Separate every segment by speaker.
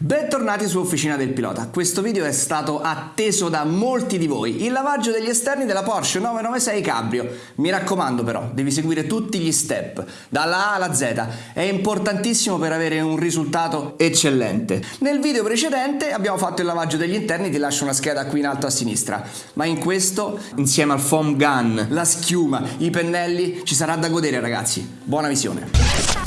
Speaker 1: Bentornati su Officina del Pilota, questo video è stato atteso da molti di voi, il lavaggio degli esterni della Porsche 996 Cabrio. Mi raccomando però, devi seguire tutti gli step, dalla A alla Z, è importantissimo per avere un risultato eccellente. Nel video precedente abbiamo fatto il lavaggio degli interni, ti lascio una scheda qui in alto a sinistra, ma in questo, insieme al foam gun, la schiuma, i pennelli, ci sarà da godere ragazzi. Buona visione!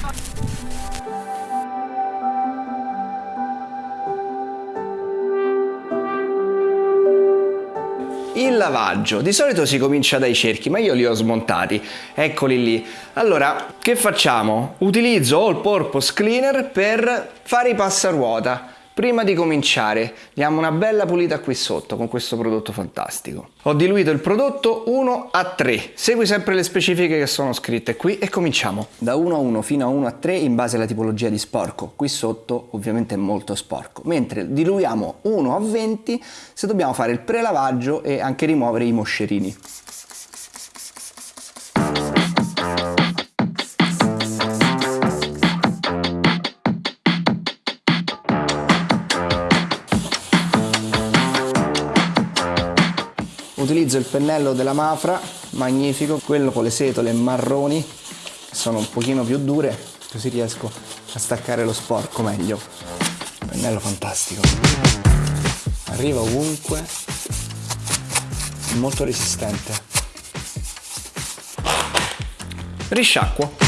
Speaker 1: Il lavaggio, di solito si comincia dai cerchi, ma io li ho smontati, eccoli lì. Allora, che facciamo? Utilizzo All Purpose Cleaner per fare i passaruota. Prima di cominciare diamo una bella pulita qui sotto con questo prodotto fantastico. Ho diluito il prodotto 1 a 3, segui sempre le specifiche che sono scritte qui e cominciamo. Da 1 a 1 fino a 1 a 3 in base alla tipologia di sporco, qui sotto ovviamente è molto sporco, mentre diluiamo 1 a 20 se dobbiamo fare il prelavaggio e anche rimuovere i moscerini. Utilizzo il pennello della Mafra, magnifico, quello con le setole marroni, sono un pochino più dure, così riesco a staccare lo sporco meglio. Pennello fantastico. Arriva ovunque, molto resistente. Risciacquo.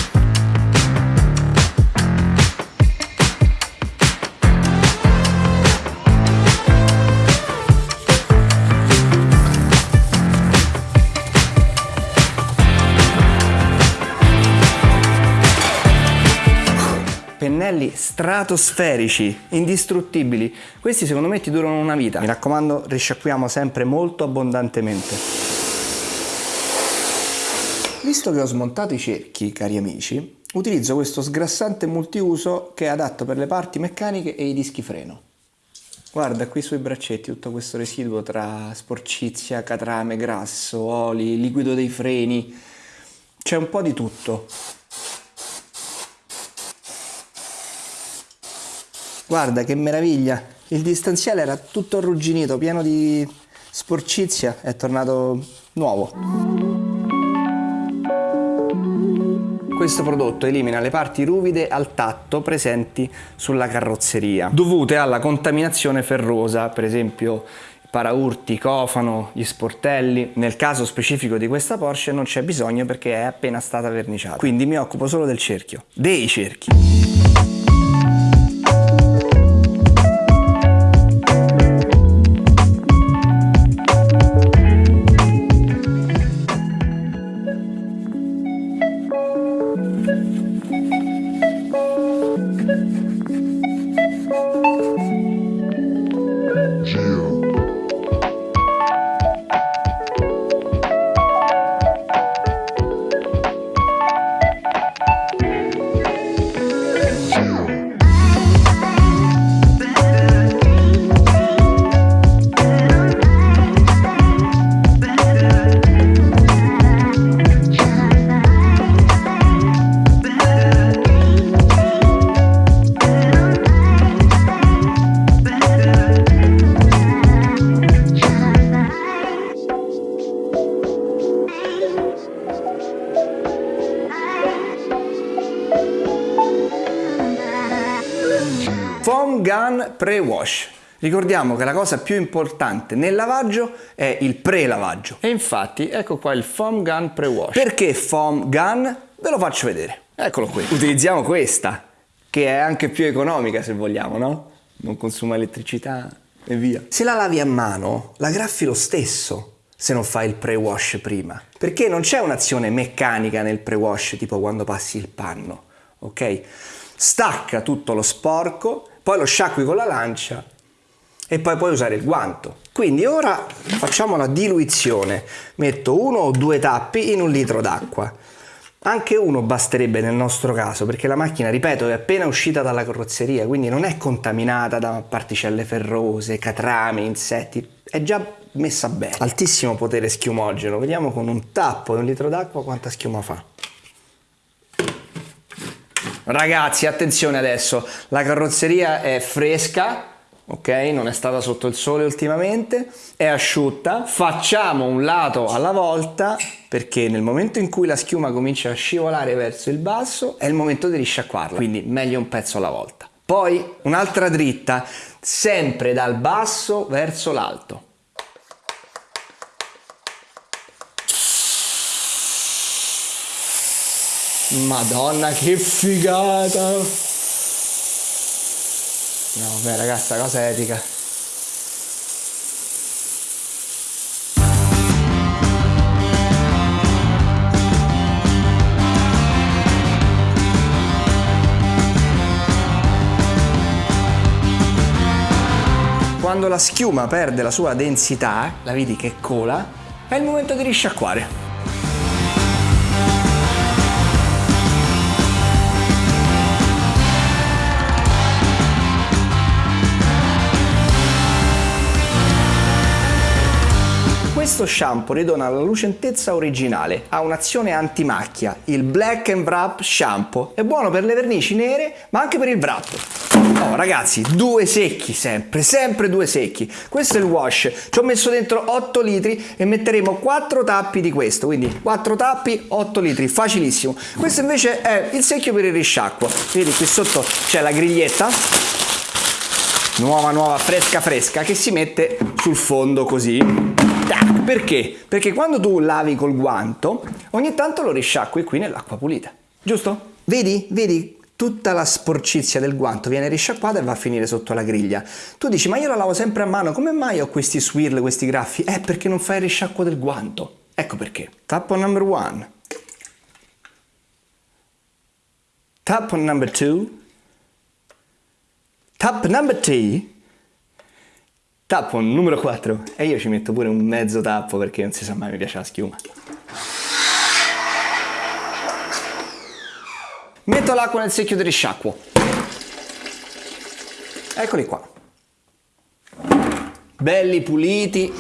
Speaker 1: Pennelli stratosferici, indistruttibili. Questi secondo me ti durano una vita. Mi raccomando, risciacquiamo sempre molto abbondantemente. Visto che ho smontato i cerchi, cari amici, utilizzo questo sgrassante multiuso che è adatto per le parti meccaniche e i dischi freno. Guarda qui sui braccetti tutto questo residuo tra sporcizia, catrame, grasso, oli, liquido dei freni, c'è un po' di tutto. Guarda che meraviglia! Il distanziale era tutto arrugginito, pieno di sporcizia, è tornato nuovo. Questo prodotto elimina le parti ruvide al tatto presenti sulla carrozzeria, dovute alla contaminazione ferrosa, per esempio paraurti, cofano, gli sportelli. Nel caso specifico di questa Porsche non c'è bisogno perché è appena stata verniciata. Quindi mi occupo solo del cerchio, dei cerchi. Pre-Wash. Ricordiamo che la cosa più importante nel lavaggio è il pre-lavaggio. E infatti ecco qua il Foam Gun Pre-Wash. Perché Foam Gun? Ve lo faccio vedere. Eccolo qui. Utilizziamo questa, che è anche più economica se vogliamo, no? Non consuma elettricità e via. Se la lavi a mano, la graffi lo stesso se non fai il pre-wash prima. Perché non c'è un'azione meccanica nel pre-wash, tipo quando passi il panno, ok? Stacca tutto lo sporco poi lo sciacqui con la lancia e poi puoi usare il guanto. Quindi ora facciamo la diluizione. Metto uno o due tappi in un litro d'acqua. Anche uno basterebbe nel nostro caso perché la macchina, ripeto, è appena uscita dalla carrozzeria, quindi non è contaminata da particelle ferrose, catrame, insetti, è già messa bene. Altissimo potere schiumogeno, vediamo con un tappo e un litro d'acqua quanta schiuma fa. Ragazzi, attenzione adesso, la carrozzeria è fresca, ok? Non è stata sotto il sole ultimamente, è asciutta. Facciamo un lato alla volta perché nel momento in cui la schiuma comincia a scivolare verso il basso è il momento di risciacquarla, quindi meglio un pezzo alla volta. Poi un'altra dritta, sempre dal basso verso l'alto. Madonna che figata! No, beh ragazza, cosa epica. Quando la schiuma perde la sua densità, la vedi che cola, è il momento di risciacquare. Questo shampoo ridona la lucentezza originale, ha un'azione antimacchia, il Black and Wrap Shampoo. È buono per le vernici nere, ma anche per il wrap. Oh ragazzi, due secchi sempre, sempre due secchi. Questo è il wash, ci ho messo dentro 8 litri e metteremo 4 tappi di questo, quindi 4 tappi, 8 litri, facilissimo. Questo invece è il secchio per il risciacquo. Vedi qui sotto c'è la griglietta, nuova nuova fresca fresca che si mette sul fondo così perché? Perché quando tu lavi col guanto, ogni tanto lo risciacqui qui nell'acqua pulita, giusto? Vedi? Vedi? Tutta la sporcizia del guanto viene risciacquata e va a finire sotto la griglia. Tu dici, ma io la lavo sempre a mano, come mai ho questi swirl, questi graffi? È perché non fai il risciacquo del guanto. Ecco perché. Tappo number one. Tappo number two. Tap number three. Tappo numero 4 e io ci metto pure un mezzo tappo perché non si sa mai mi piace la schiuma. Metto l'acqua nel secchio del risciacquo. Eccoli qua. Belli puliti,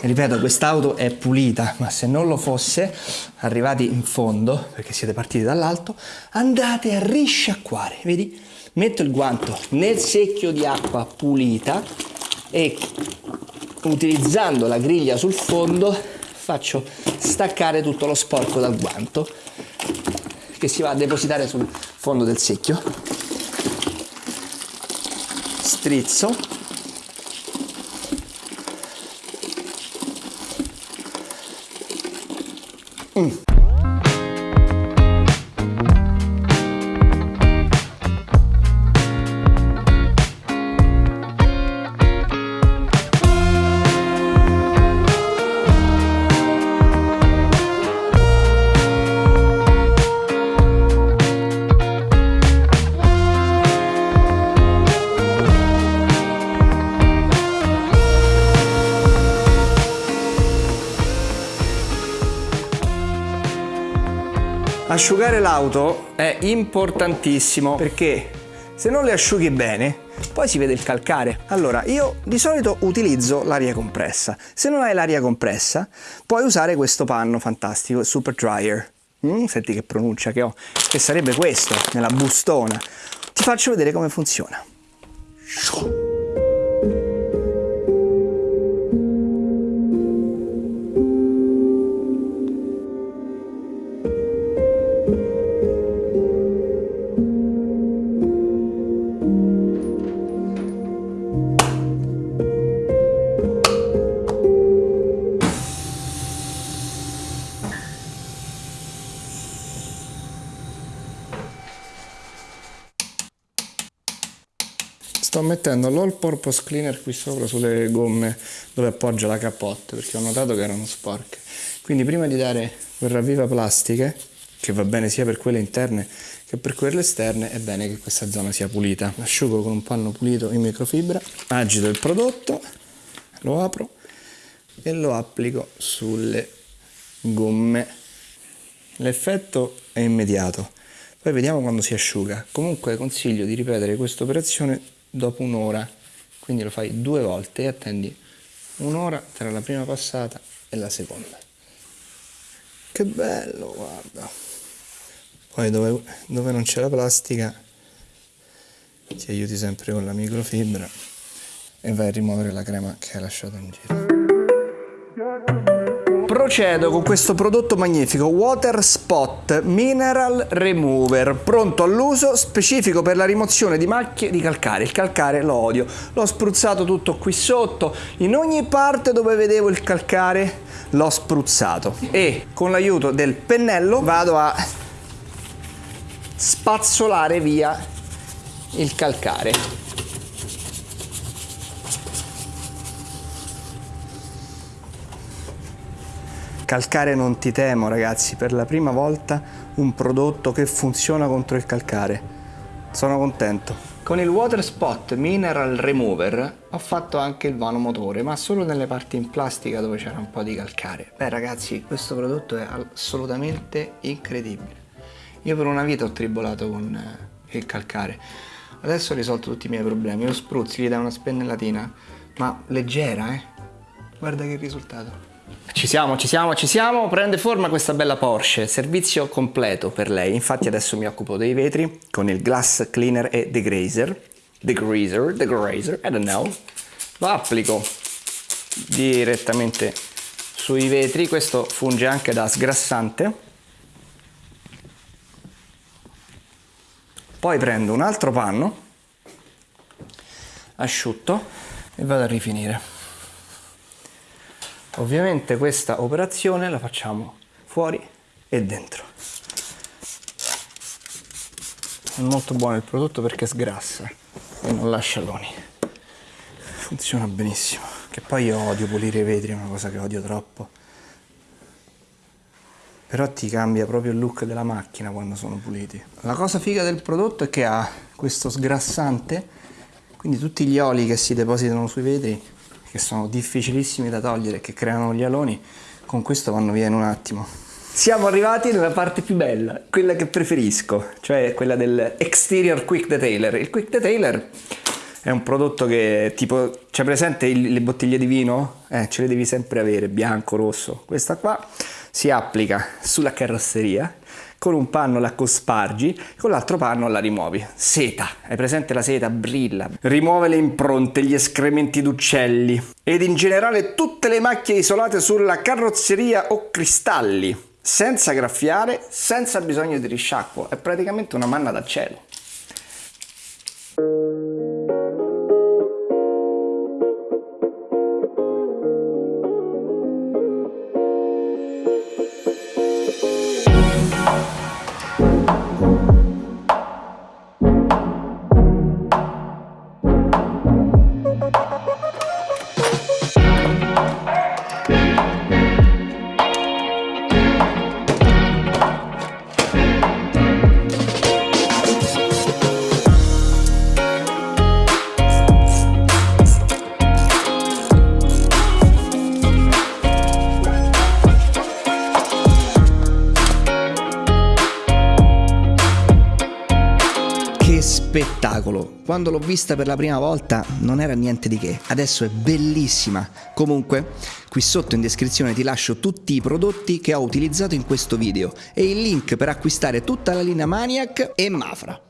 Speaker 1: ripeto quest'auto è pulita ma se non lo fosse arrivati in fondo perché siete partiti dall'alto andate a risciacquare. Vedi? Metto il guanto nel secchio di acqua pulita e utilizzando la griglia sul fondo faccio staccare tutto lo sporco dal guanto che si va a depositare sul fondo del secchio. Strizzo Mm. Asciugare l'auto è importantissimo perché se non le asciughi bene poi si vede il calcare. Allora io di solito utilizzo l'aria compressa. Se non hai l'aria compressa puoi usare questo panno fantastico, il Super Dryer. Mm, senti che pronuncia che ho, che sarebbe questo nella bustona. Ti faccio vedere come funziona. Sto mettendo l'all purpose cleaner qui sopra sulle gomme dove appoggio la capote perché ho notato che erano sporche quindi prima di dare quel ravviva plastiche che va bene sia per quelle interne che per quelle esterne è bene che questa zona sia pulita asciugo con un panno pulito in microfibra agito il prodotto lo apro e lo applico sulle gomme l'effetto è immediato. Poi vediamo quando si asciuga. Comunque consiglio di ripetere questa operazione dopo un'ora. Quindi lo fai due volte e attendi un'ora tra la prima passata e la seconda. Che bello, guarda. Poi dove, dove non c'è la plastica ti aiuti sempre con la microfibra e vai a rimuovere la crema che hai lasciato in giro. Procedo con questo prodotto magnifico Water Spot Mineral Remover, pronto all'uso, specifico per la rimozione di macchie di calcare. Il calcare lo odio, l'ho spruzzato tutto qui sotto, in ogni parte dove vedevo il calcare l'ho spruzzato e con l'aiuto del pennello vado a spazzolare via il calcare. Calcare non ti temo ragazzi, per la prima volta un prodotto che funziona contro il calcare. Sono contento. Con il Water Spot Mineral Remover ho fatto anche il vano motore, ma solo nelle parti in plastica dove c'era un po' di calcare. Beh ragazzi, questo prodotto è assolutamente incredibile. Io per una vita ho tribolato con eh, il calcare. Adesso ho risolto tutti i miei problemi. Lo spruzzi, gli dai una spennellatina, ma leggera, eh? Guarda che risultato. Ci siamo, ci siamo, ci siamo, prende forma questa bella Porsche, servizio completo per lei, infatti adesso mi occupo dei vetri con il Glass Cleaner e Degrazer, Degreaser, Degrazer, I don't know, lo applico direttamente sui vetri, questo funge anche da sgrassante, poi prendo un altro panno asciutto e vado a rifinire. Ovviamente questa operazione la facciamo fuori e dentro. È molto buono il prodotto perché sgrassa e non lascia loni. Funziona benissimo. Che poi io odio pulire i vetri, è una cosa che odio troppo. Però ti cambia proprio il look della macchina quando sono puliti. La cosa figa del prodotto è che ha questo sgrassante, quindi tutti gli oli che si depositano sui vetri che sono difficilissimi da togliere, che creano gli aloni, con questo vanno via in un attimo. Siamo arrivati nella parte più bella, quella che preferisco, cioè quella del Exterior Quick Detailer. Il Quick Detailer è un prodotto che tipo, c'è presente le bottiglie di vino? Eh, ce le devi sempre avere, bianco, rosso. Questa qua si applica sulla carrozzeria con un panno la cospargi, con l'altro panno la rimuovi. Seta, hai presente la seta? Brilla, rimuove le impronte, gli escrementi d'uccelli ed in generale tutte le macchie isolate sulla carrozzeria o cristalli, senza graffiare, senza bisogno di risciacquo, è praticamente una manna dal cielo. Spettacolo. Quando l'ho vista per la prima volta non era niente di che, adesso è bellissima. Comunque, qui sotto in descrizione ti lascio tutti i prodotti che ho utilizzato in questo video e il link per acquistare tutta la linea Maniac e Mafra.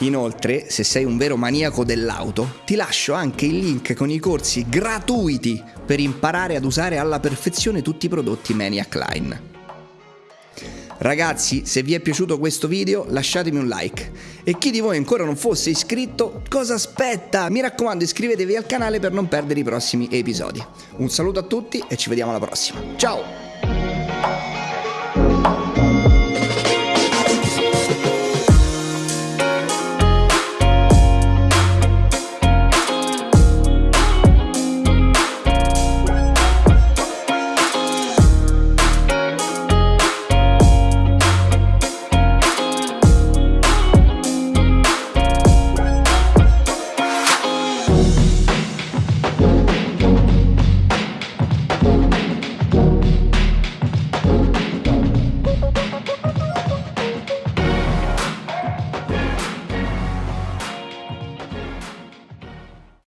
Speaker 1: Inoltre, se sei un vero maniaco dell'auto, ti lascio anche il link con i corsi gratuiti per imparare ad usare alla perfezione tutti i prodotti Maniac Line. Ragazzi, se vi è piaciuto questo video lasciatemi un like. E chi di voi ancora non fosse iscritto, cosa aspetta? Mi raccomando iscrivetevi al canale per non perdere i prossimi episodi. Un saluto a tutti e ci vediamo alla prossima. Ciao!